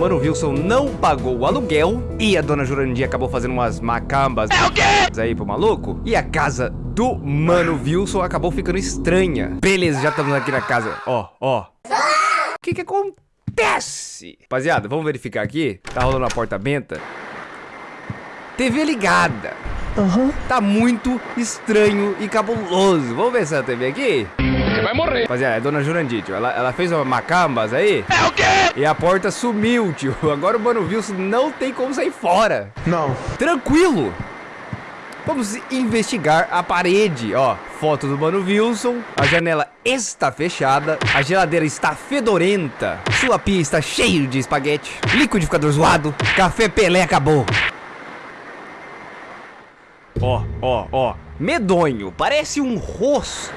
Mano Wilson não pagou o aluguel e a dona Jurandir acabou fazendo umas macambas é o quê? aí pro maluco. E a casa do Mano Wilson acabou ficando estranha. Beleza, já estamos aqui na casa. Ó, ó. O que que acontece? Rapaziada, vamos verificar aqui. Tá rolando a porta benta. TV ligada. Uhum. Tá muito estranho e cabuloso. Vamos ver essa TV aqui? Você vai morrer. Rapaziada, é a dona Jurandir, tio. Ela, ela fez uma macambas aí. É o quê? E a porta sumiu, tio. Agora o Mano Wilson não tem como sair fora. Não. Tranquilo. Vamos investigar a parede, ó. Foto do Mano Wilson. A janela está fechada. A geladeira está fedorenta. Sua pia está cheia de espaguete. Liquidificador zoado. Café Pelé acabou. Ó, ó, ó. Medonho. Parece um rosto.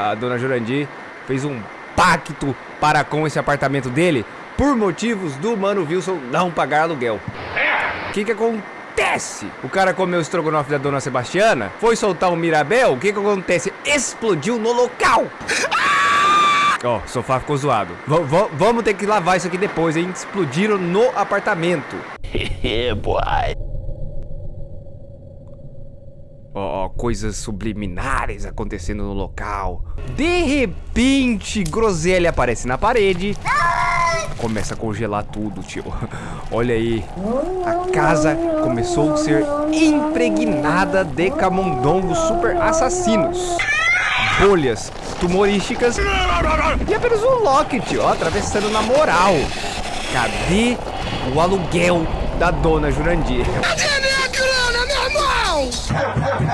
A dona Jurandir fez um pacto para com esse apartamento dele por motivos do Mano Wilson não pagar aluguel. O que que acontece? O cara comeu o estrogonofe da dona Sebastiana, foi soltar um Mirabel, o que que acontece? Explodiu no local. Ó, oh, o sofá ficou zoado. V vamos ter que lavar isso aqui depois, hein? Explodiram no apartamento. boy. Ó, coisas subliminares acontecendo no local. De repente, Groselha aparece na parede. Começa a congelar tudo, tio. Olha aí. A casa começou a ser impregnada de camundongos super assassinos. Bolhas tumorísticas. E apenas o Loki, tio, atravessando na moral. Cadê o aluguel da dona Jurandir?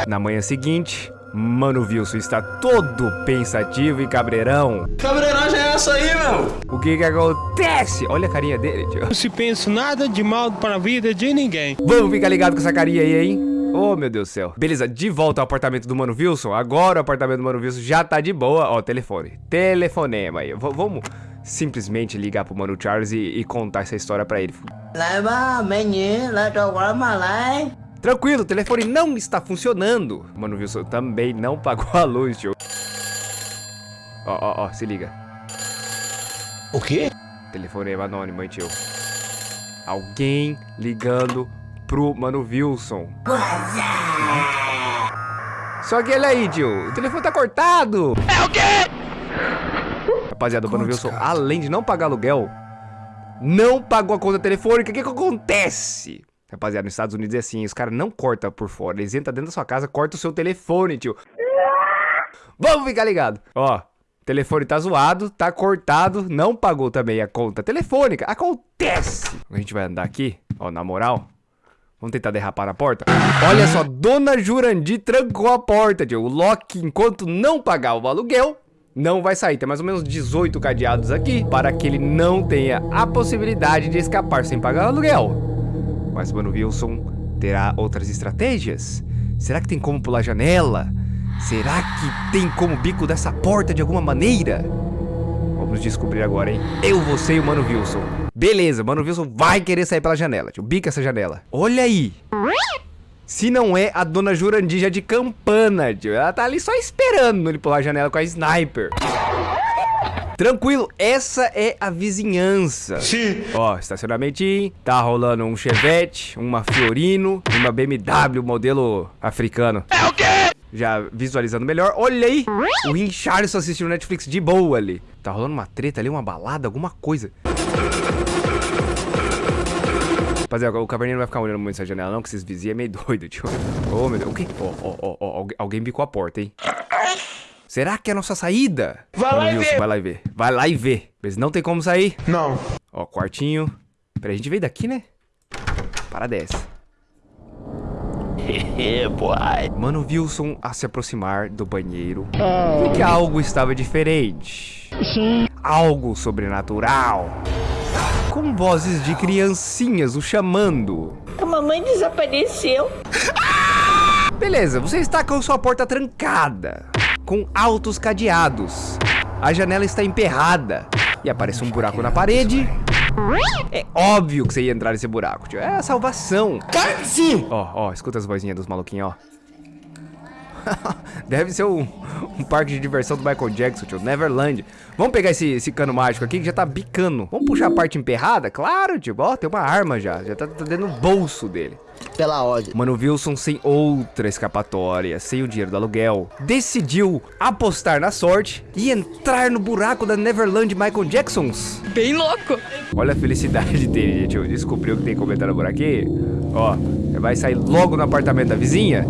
Na manhã seguinte, Mano Wilson está todo pensativo e cabreirão. Cabreiragem é essa aí, meu? O que que acontece? Olha a carinha dele, tio. Não se pensa nada de mal para a vida de ninguém. Vamos ficar ligado com essa carinha aí, hein? Oh, meu Deus do céu. Beleza, de volta ao apartamento do Mano Wilson. Agora o apartamento do Mano Wilson já tá de boa. Ó, telefone. Telefonema aí. V vamos simplesmente ligar pro Mano Charles e, e contar essa história pra ele. Leva, menino, leva Tranquilo, o telefone não está funcionando. Mano, Wilson também não pagou a luz, tio. Ó, ó, ó, se liga. O quê? Telefone anônimo, hein, tio. Alguém ligando pro Mano Wilson. Só que ele aí, tio. O telefone tá cortado. É o quê? Rapaziada, o Mano Wilson, cara. além de não pagar aluguel, não pagou a conta telefônica. O que que acontece? Rapaziada, nos Estados Unidos é assim, os caras não cortam por fora. Eles entram dentro da sua casa, cortam o seu telefone, tio. Vamos ficar ligado. Ó, telefone tá zoado, tá cortado, não pagou também a conta telefônica. Acontece. A gente vai andar aqui, ó, na moral. Vamos tentar derrapar na porta? Olha só, Dona Jurandir trancou a porta, tio. O Loki, enquanto não pagar o aluguel, não vai sair. Tem mais ou menos 18 cadeados aqui para que ele não tenha a possibilidade de escapar sem pagar o aluguel. Mas Mano Wilson terá outras estratégias? Será que tem como pular a janela? Será que tem como bico dessa porta de alguma maneira? Vamos descobrir agora, hein? Eu, você e o Mano Wilson. Beleza, Mano Wilson vai querer sair pela janela. Tio, bica essa janela. Olha aí. Se não é a dona Jurandija de campana, tio. Ela tá ali só esperando ele pular a janela com a sniper. Tranquilo, essa é a vizinhança. Sim. Ó, estacionamentinho, tá rolando um Chevette, uma Fiorino, uma BMW modelo africano. É o quê? Já visualizando melhor, olha aí, o Richardson assistindo Netflix de boa ali. Tá rolando uma treta ali, uma balada, alguma coisa. Rapaziada, o caverninho não vai ficar olhando muito essa janela não, que esses vizinhos é meio doido, tio. Ô, oh, meu Deus, o quê? Ó, ó, ó, alguém bicou a porta, hein? Será que é a nossa saída? Vai lá e ver. Vai lá e ver. Vai lá e ver. Mas não tem como sair. Não. Ó, quartinho. Peraí, a gente veio daqui, né? Para dessa. Mano Wilson a se aproximar do banheiro oh. que algo estava diferente. Sim. Algo sobrenatural. Com vozes de criancinhas o chamando. A mamãe desapareceu. Beleza, você está com sua porta trancada com altos cadeados. A janela está emperrada e aparece um buraco na parede. É óbvio que você ia entrar nesse buraco, tio. É a salvação. Sim. Ó, ó, escuta as vozinhas dos maluquinhos, ó. Deve ser um, um parque de diversão do Michael Jackson, tio. Neverland. Vamos pegar esse, esse cano mágico aqui que já tá bicando. Vamos puxar a parte emperrada? Claro, tio. Ó, tem uma arma já. Já tá, tá dentro do bolso dele. Pela ordem. Mano Wilson, sem outra escapatória, sem o dinheiro do aluguel, decidiu apostar na sorte e entrar no buraco da Neverland Michael Jacksons. Bem louco. Olha a felicidade dele, gente. Descobriu que tem comentário por aqui. Ó, vai sair logo no apartamento da vizinha.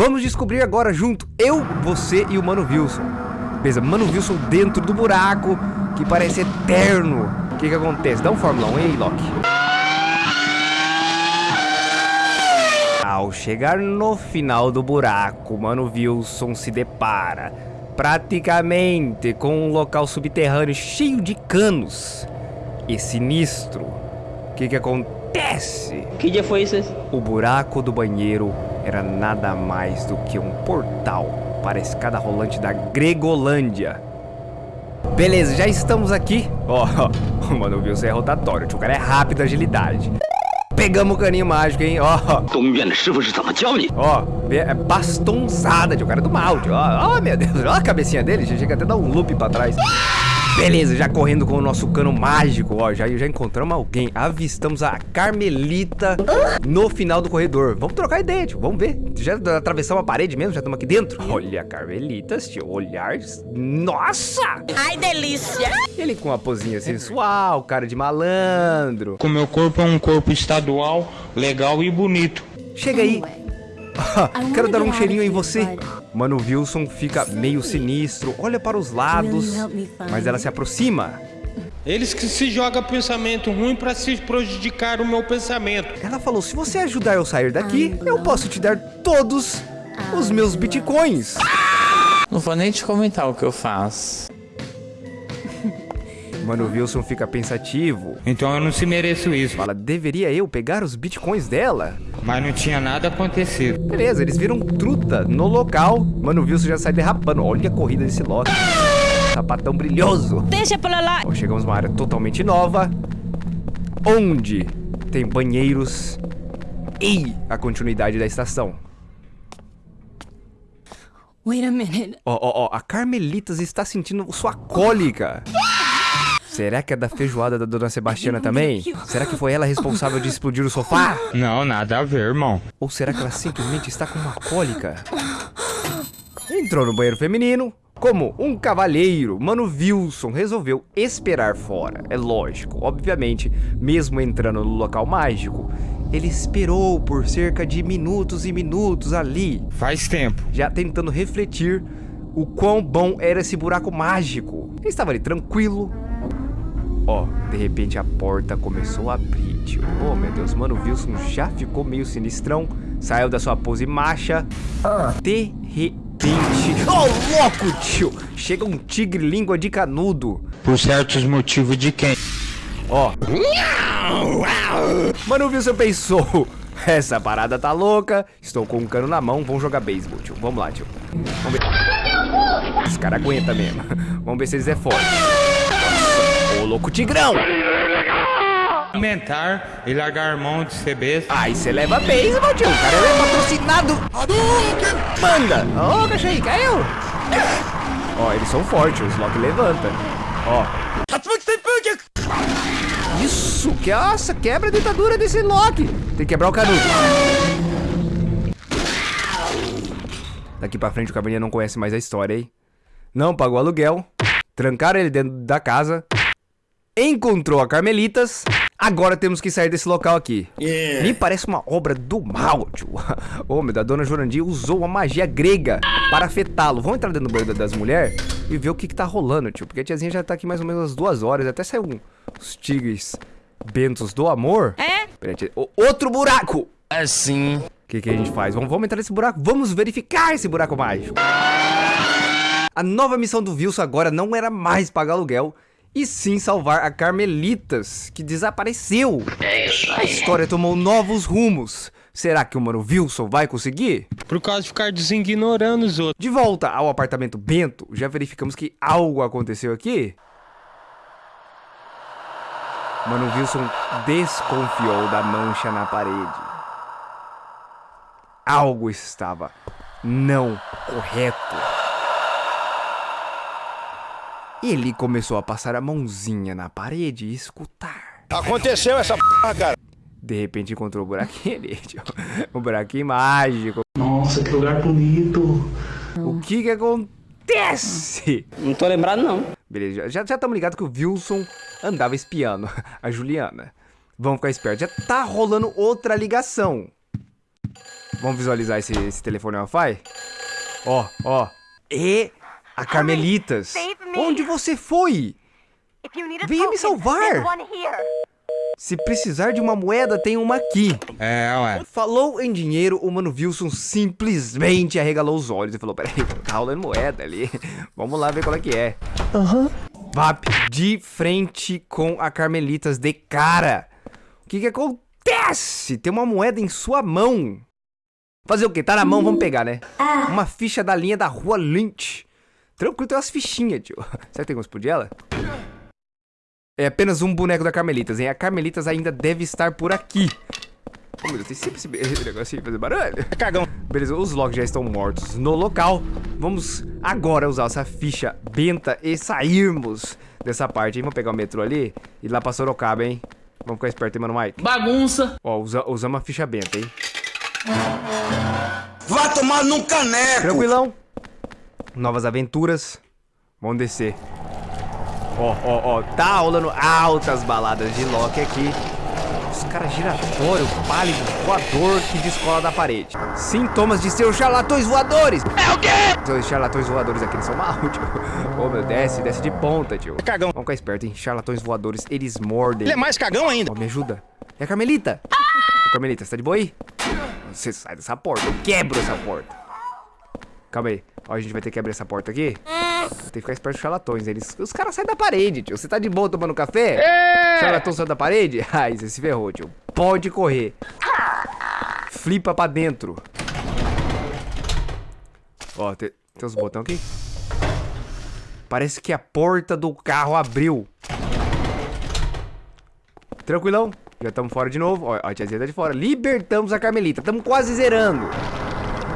Vamos descobrir agora junto, eu, você e o Mano Wilson. Beleza, Mano Wilson dentro do buraco, que parece eterno. O que que acontece? Dá um Fórmula 1 aí, Loki. Ao chegar no final do buraco, Mano Wilson se depara praticamente com um local subterrâneo cheio de canos e sinistro. O que que acontece? Que dia foi isso? O buraco do banheiro era nada mais do que um portal para a escada rolante da Gregolândia. Beleza, já estamos aqui. Ó, oh, mano, viu? Você é rotatório. O cara é rápido, agilidade. Pegamos o caninho mágico, hein? Ó, ó, é bastonzada, tio. O cara é do mal, tio. Ó, ó, meu Deus. Ó a cabecinha dele. Já chega até a dar um loop pra trás. Beleza, já correndo com o nosso cano mágico, ó, já, já encontramos alguém. Avistamos a Carmelita no final do corredor. Vamos trocar ideia, tio, vamos ver. Já atravessamos a parede mesmo, já estamos aqui dentro. Olha a Carmelita, tio, olhar... Nossa! Ai, delícia. Ele com uma pozinha sensual, cara de malandro. Com meu corpo é um corpo estadual, legal e bonito. Chega aí. Quero dar um cheirinho em você. Mano Wilson fica meio sinistro, olha para os lados, mas ela se aproxima. Eles que se jogam pensamento ruim pra se prejudicar o meu pensamento. Ela falou: se você ajudar eu sair daqui, eu posso te dar todos os meus bitcoins. Não vou nem te comentar o que eu faço. Mano Wilson fica pensativo. Então eu não se mereço isso. Fala, deveria eu pegar os bitcoins dela? Mas não tinha nada acontecido. Beleza, eles viram truta no local. Mano Wilson já sai derrapando. Olha a corrida desse Loki. Sapatão brilhoso. Deixa pra lá. Ó, chegamos numa área totalmente nova. Onde tem banheiros e a continuidade da estação. Wait a minute. Ó, ó, ó, a Carmelitas está sentindo sua cólica. Será que é da feijoada da dona Sebastiana também? Será que foi ela responsável de explodir o sofá? Não, nada a ver, irmão. Ou será que ela simplesmente está com uma cólica? Entrou no banheiro feminino. Como um cavalheiro, Mano Wilson resolveu esperar fora. É lógico, obviamente, mesmo entrando no local mágico, ele esperou por cerca de minutos e minutos ali. Faz tempo. Já tentando refletir o quão bom era esse buraco mágico. Ele estava ali tranquilo. Ó, de repente a porta começou a abrir, tio. Oh, meu Deus, mano, o Wilson já ficou meio sinistrão. Saiu da sua pose macha. De repente... Oh, louco, tio! Chega um tigre língua de canudo. Por certos motivos de quem? Ó. Mano, o Wilson pensou... Essa parada tá louca. Estou com um cano na mão. Vamos jogar beisebol, tio. Vamos lá, tio. Vamos ver. Esse cara aguenta mesmo. Vamos ver se eles é forte. Nossa. Ô, louco tigrão. Aumentar e largar mão de ser besta. Aí você leva beisebol, tio. O cara é patrocinado. Manda. Ó, oh, aí. Caiu. Ó, eles são fortes. Os Loki levanta. Ó. Isso, que nossa, quebra a ditadura desse Loki. Tem que quebrar o canudo. Daqui pra frente o caverninha não conhece mais a história, hein? Não pagou aluguel. Trancaram ele dentro da casa. Encontrou a Carmelitas. Agora temos que sair desse local aqui. Yeah. Me parece uma obra do mal, tio. Ô, meu, da dona Jurandir usou uma magia grega para afetá-lo. Vamos entrar dentro do banheiro das mulheres e ver o que, que tá rolando, tio. Porque a tiazinha já tá aqui mais ou menos umas duas horas. Até saiu um, os tigres bentos do amor. É? Peraí, tia. O, outro buraco! Assim. O que, que a gente faz? Vamos, vamos entrar nesse buraco. Vamos verificar esse buraco mágico. A nova missão do Wilson agora não era mais pagar aluguel e sim salvar a Carmelitas, que desapareceu. É isso A história tomou novos rumos. Será que o mano Wilson vai conseguir? Por causa de ficar designorando os outros. De volta ao apartamento Bento, já verificamos que algo aconteceu aqui? Mano Wilson desconfiou da mancha na parede. Algo estava não correto. Ele começou a passar a mãozinha na parede e escutar. Aconteceu essa porra, cara. De repente encontrou o buraquinho ali, tio. Um buraquinho mágico. Nossa, que lugar bonito. O que que acontece? Não tô lembrado, não. Beleza, já estamos ligados que o Wilson andava espiando a Juliana. Vamos ficar espertos. Já tá rolando outra ligação. Vamos visualizar esse, esse telefone Wi-Fi? Ó, ó. E a Carmelitas. Onde você foi? Venha me salvar. Se precisar de uma moeda, tem uma aqui. É, ué. Falou em dinheiro, o mano Wilson simplesmente arregalou os olhos e falou: Peraí, tá rolando moeda ali. Vamos lá ver qual é que é. Aham. Vap, de frente com a Carmelitas de cara. O que que acontece? Tem uma moeda em sua mão. Fazer o quê? Tá na mão, vamos pegar, né? Uma ficha da linha da rua Lynch. Tranquilo, tem umas fichinhas, tio. Será que tem como explodir ela? É apenas um boneco da Carmelitas, hein? A Carmelitas ainda deve estar por aqui. Oh, meu Deus, tem sempre esse, de fazer barulho. Cagão. Beleza, os logs já estão mortos no local. Vamos agora usar essa ficha benta e sairmos dessa parte, hein? Vamos pegar o metrô ali e ir lá pra Sorocaba, hein? Vamos ficar esperto, hein, mano Mike? Bagunça. Ó, usa, usamos a ficha benta, hein? Vá tomar num caneco. Tranquilão. Novas aventuras. Vamos descer. Ó, ó, ó. Tá rolando altas baladas de Loki aqui. Os caras giratório, pálido, voador que descola da parede. Sintomas de seus charlatões voadores. É o quê? Os charlatões voadores aqui, eles são mal, tio. Ô, meu, desce, desce de ponta, tio. Cagão. Vamos ficar esperto, hein? Charlatões voadores, eles mordem. Ele é mais cagão ainda. Ó, me ajuda. É a Carmelita. Ô, Carmelita, você tá de boa aí? Você sai dessa porta, eu quebro essa porta. Calma aí. Ó, a gente vai ter que abrir essa porta aqui. Tem que ficar esperto com charlatões. Eles, os caras saem da parede, tio. Você tá de boa tomando café? É. Charlatão saiu da parede? Ai, você se ferrou, tio. Pode correr. Flipa pra dentro. Ó, tem, tem uns botões aqui. Parece que a porta do carro abriu. Tranquilão. Já estamos fora de novo. Ó, a tiazinha tá de fora. Libertamos a Carmelita. Estamos quase zerando.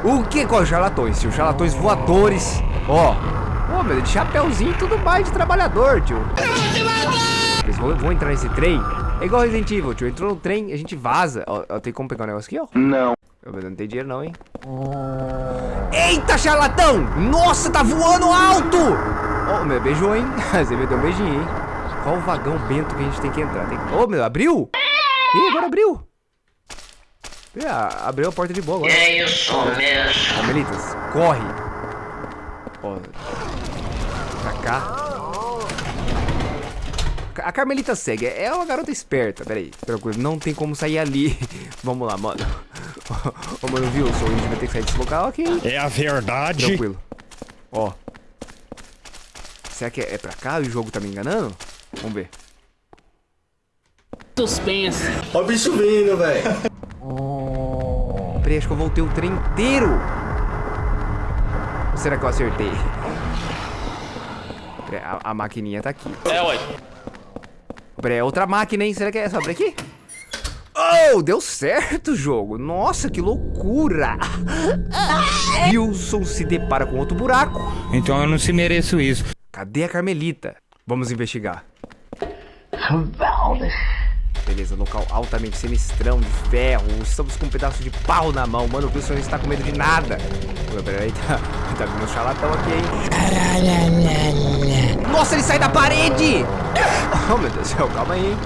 O que com os charlatões, tio? Charlatões voadores. Ó. Ó, meu, de chapéuzinho e tudo mais de trabalhador, tio. Eles vão, vão entrar nesse trem. É igual Resident Evil, tio. Entrou no trem, a gente vaza. Ó, ó, tem como pegar um negócio aqui, ó? Não. Eu não tem dinheiro não, hein? Eita, charlatão! Nossa, tá voando alto! Ó, meu, beijou, hein? Você me deu um beijinho, hein? Qual o vagão bento que a gente tem que entrar? Tem... Ô, meu, abriu? Ih, agora abriu. Ah, abriu a porta de boa agora. É isso mesmo. Carmelitas, corre. Ó. Pra cá. A Carmelita segue. É uma garota esperta. Pera aí. Tranquilo. Não tem como sair ali. Vamos lá, mano. Ô, mano, Wilson. A gente vai ter que sair desse local aqui. É a verdade. Tranquilo. Ó. Será que é, é pra cá? O jogo tá me enganando? Vamos ver. Suspense. Ó o bicho vindo, velho. Peraí, acho que eu voltei o trem inteiro. Ou será que eu acertei? A, a maquininha tá aqui. É, ué. Peraí, é outra máquina, hein? Será que é só abrir aqui? Oh, deu certo o jogo. Nossa, que loucura. Wilson se depara com outro buraco. Então eu não se mereço isso. Cadê a Carmelita? Vamos investigar. Beleza, local altamente sinistrão, de ferro. Estamos com um pedaço de pau na mão. Mano, o Wilson não está com medo de nada. Pô, Peraí, tá, tá vindo um charlatão aqui, hein? Nossa, ele sai da parede! Oh, meu Deus do céu, calma aí, hein?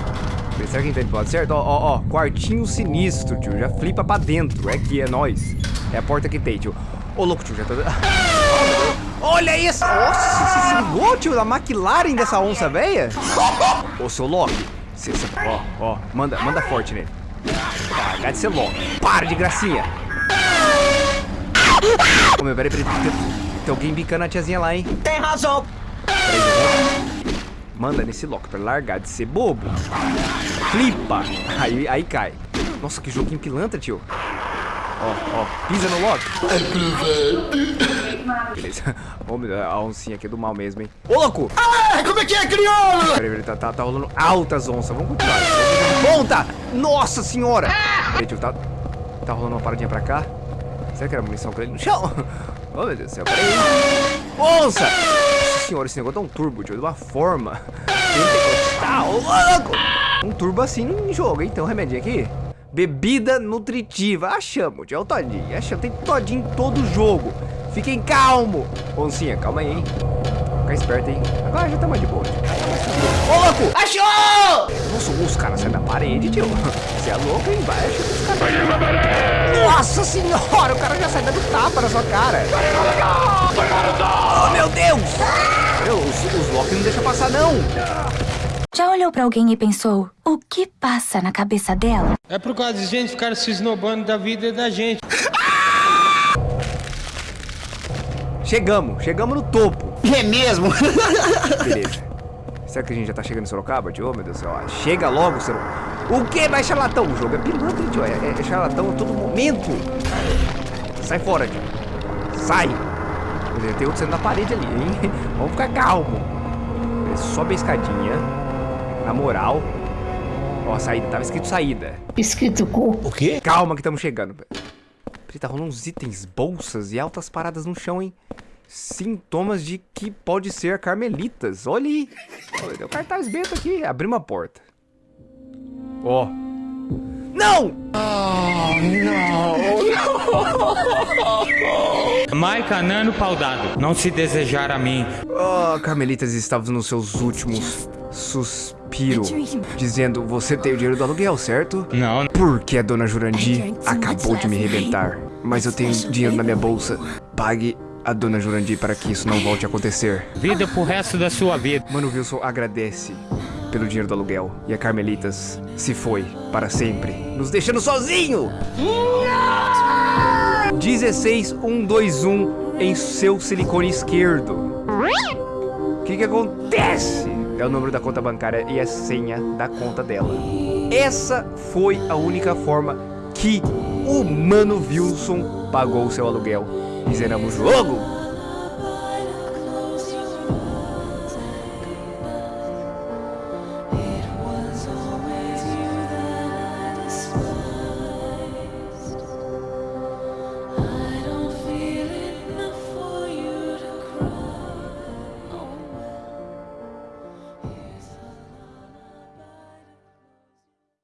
Será que entende pode certo? Ó, ó, ó, quartinho sinistro, tio. Já flipa pra dentro. É que é nóis. É a porta que tem, tio. Ô, louco, tio, já tô... Olha isso! Nossa, você se ligou, tio, da McLaren dessa onça velha? Ô, seu Loki. Cê, cê, ó, ó, manda, manda forte nele. Largar de ser Loki. Para de gracinha. Ô, meu, peraí, peraí. Tem, tem alguém bicando a tiazinha lá, hein? Tem razão. Peraí, Manda nesse Loki pra largar de ser bobo. Flipa. Aí, aí cai. Nossa, que joguinho pilantra, tio. Ó, ó, pisa no Loki. Beleza. Ô, meu Deus, a oncinha aqui é do mal mesmo, hein? Ô, louco! Ah, como é que é, crioulo? Peraí, peraí, tá, tá, tá rolando altas onças. Vamos continuar. Ponta! Nossa senhora! Peraí, tio, tá, tá rolando uma paradinha pra cá. Será que era munição com ele no chão? Oh, meu Deus do céu, peraí. Nossa! Nossa senhora, esse negócio dá um turbo, tio, de uma forma. Tá louco! Um turbo assim no jogo, hein? Tem um remedinho aqui. Bebida nutritiva. Achamos, tio, é o todinho. Achamos, tem todinho em todo jogo. Fiquem calmo. Oncinha, calma aí, hein? Fica esperto, hein? Agora já mais de boa. Ô, louco! Achou! Nossa, os caras saem da parede, tio. Você é louco, hein? Vai, achou os caras. Nossa senhora, o cara já sai dando tapa na sua cara. Oh, meu Deus! Meu, os, os Loki não deixam passar, não. Já olhou pra alguém e pensou, o que passa na cabeça dela? É por causa de gente ficar se esnobando da vida da gente. Chegamos, chegamos no topo. É mesmo? Beleza. Será que a gente já tá chegando em Sorocaba, tio? Oh, meu Deus do céu. Chega logo, Sorocaba. O que? Vai charlatão. O jogo é pilantra, tio. É, é- é charlatão a todo momento. Sai fora, tio. Sai. Tem outro sendo na parede ali, hein? Vamos ficar calmo. Beleza, Sobe a escadinha. Na moral. Ó, saída. Tava escrito saída. Escrito cu. O quê? Calma que estamos chegando. Peraí, tá rolando uns itens, bolsas e altas paradas no chão, hein? Sintomas de que pode ser Carmelitas. Olha aí. Um cartaz bento aqui. Abrimos uma porta. Ó. Não! Maica Nano Paudado, não se desejar a mim. Oh, Carmelitas estava nos seus últimos suspiros. Dizendo, você tem o dinheiro do aluguel, certo? Não, Porque a dona Jurandir acabou de me rebentar. Mas eu tenho dinheiro na minha bolsa. Pague a dona Jurandir para que isso não volte a acontecer. vida pro resto da sua vida. Mano Wilson agradece pelo dinheiro do aluguel. E a Carmelitas se foi para sempre, nos deixando sozinho! 16121 em seu silicone esquerdo. O que que acontece? É o número da conta bancária e a senha da conta dela. Essa foi a única forma que o Mano Wilson pagou seu aluguel. Zeramos o jogo.